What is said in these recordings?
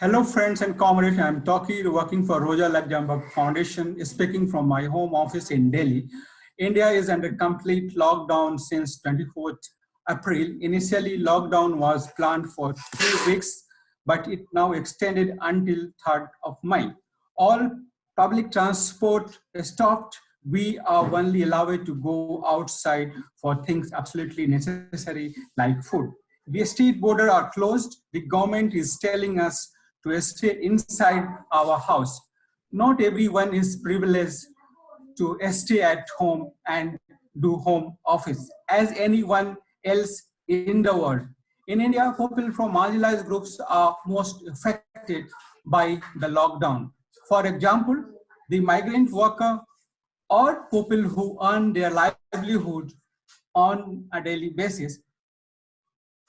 Hello friends and comrades, I'm Toki working for Rosa Luxemburg Foundation, speaking from my home office in Delhi. India is under complete lockdown since 24th April. Initially, lockdown was planned for three weeks, but it now extended until 3rd of May. All public transport stopped. We are only allowed to go outside for things absolutely necessary like food. The state border are closed. The government is telling us to stay inside our house. Not everyone is privileged to stay at home and do home office as anyone else in the world. In India, people from marginalized groups are most affected by the lockdown. For example, the migrant worker or people who earn their livelihood on a daily basis,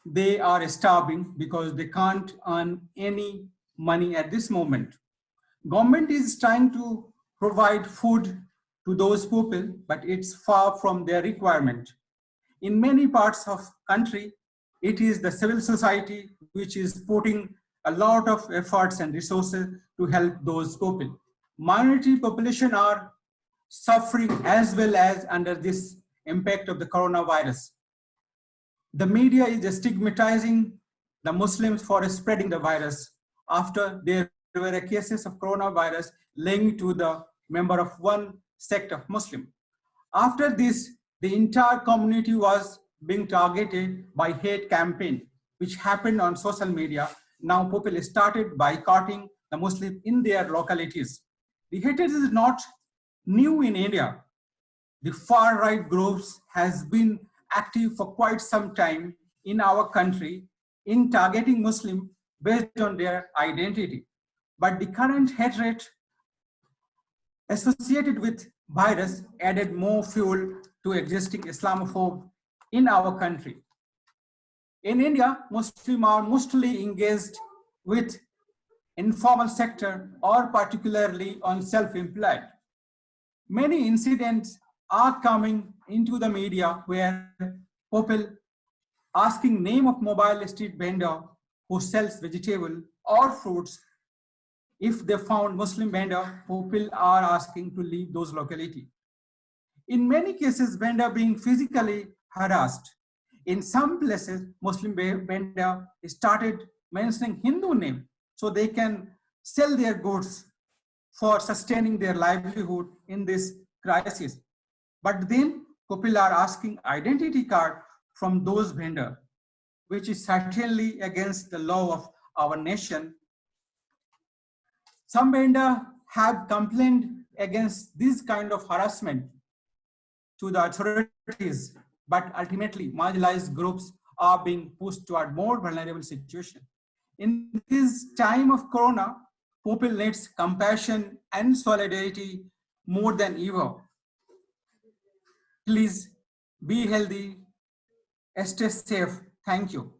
they are starving because they can't earn any money at this moment. Government is trying to provide food to those people, but it's far from their requirement. In many parts of country, it is the civil society which is putting a lot of efforts and resources to help those people. Minority population are suffering as well as under this impact of the coronavirus. The media is stigmatizing the Muslims for spreading the virus after there were cases of coronavirus linked to the member of one sect of Muslim. After this, the entire community was being targeted by hate campaign, which happened on social media. Now people started boycotting the Muslim in their localities. The hatred is not new in India. The far right groups has been active for quite some time in our country in targeting Muslim based on their identity. But the current hatred associated with virus added more fuel to existing Islamophobe in our country. In India, Muslims are mostly engaged with informal sector or particularly on self-employed. Many incidents are coming into the media where people asking name of mobile street vendor who sells vegetable or fruits, if they found Muslim vendor, people are asking to leave those locality. In many cases, vendor being physically harassed. In some places, Muslim vendor started mentioning Hindu name so they can sell their goods for sustaining their livelihood in this crisis. But then people are asking identity card from those vendor which is certainly against the law of our nation. Some vendor have complained against this kind of harassment to the authorities, but ultimately marginalized groups are being pushed toward more vulnerable situation. In this time of Corona, people needs compassion and solidarity more than ever. Please be healthy, stay safe, Thank you.